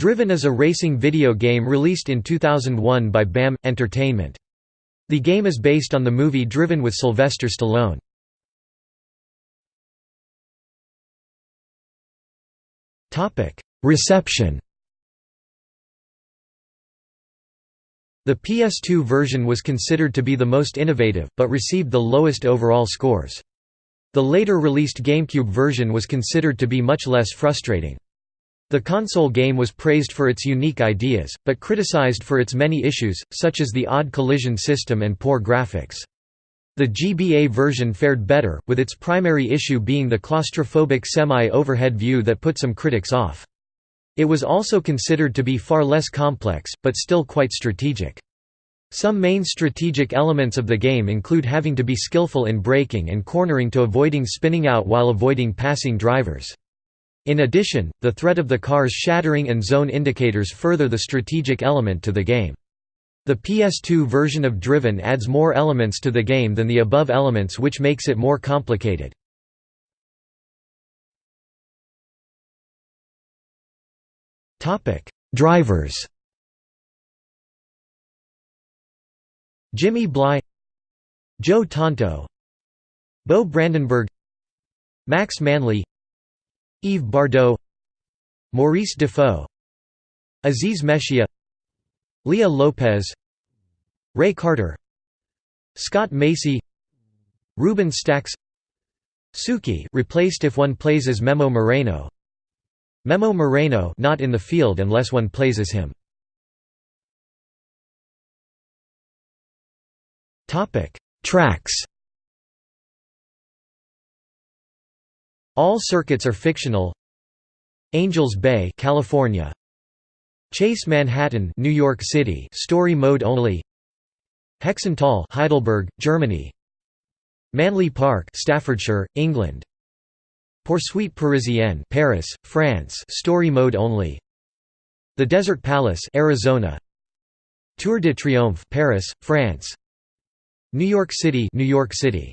Driven is a racing video game released in 2001 by BAM! Entertainment. The game is based on the movie Driven with Sylvester Stallone. Reception The PS2 version was considered to be the most innovative, but received the lowest overall scores. The later released GameCube version was considered to be much less frustrating. The console game was praised for its unique ideas, but criticized for its many issues, such as the odd collision system and poor graphics. The GBA version fared better, with its primary issue being the claustrophobic semi-overhead view that put some critics off. It was also considered to be far less complex, but still quite strategic. Some main strategic elements of the game include having to be skillful in braking and cornering to avoiding spinning out while avoiding passing drivers. In addition, the threat of the cars shattering and zone indicators further the strategic element to the game. The PS2 version of Driven adds more elements to the game than the above elements which makes it more complicated. Drivers Jimmy Bly Joe Tanto Beau Brandenburg Max Manley Yves Bardot Maurice Defoe Aziz Meshia Leah Lopez Ray Carter Scott Macy Ruben Stacks Suki replaced if one plays as Memo Moreno. Memo Moreno not in the field unless one plays as him. Topic. Tracks All circuits are fictional. Angels Bay, California. Chase Manhattan, New York City, story mode only. Hexenthal, Heidelberg, Germany. Manley Park, Staffordshire, England. Poursuite Parisienne, Paris, France, story mode only. The Desert Palace, Arizona. Tour de Triomphe, Paris, France. New York City, New York City.